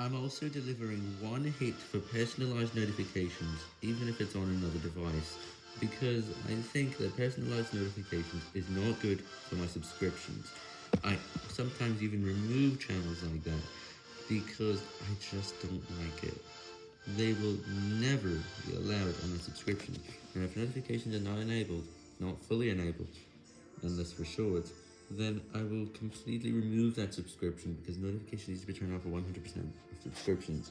I'm also delivering one hit for personalized notifications, even if it's on another device, because I think that personalized notifications is not good for my subscriptions. I sometimes even remove channels like that, because I just don't like it. They will never be allowed on my subscription, and if notifications are not enabled, not fully enabled, unless for short, then I will completely remove that subscription because notification needs to be turned off for 100% of subscriptions.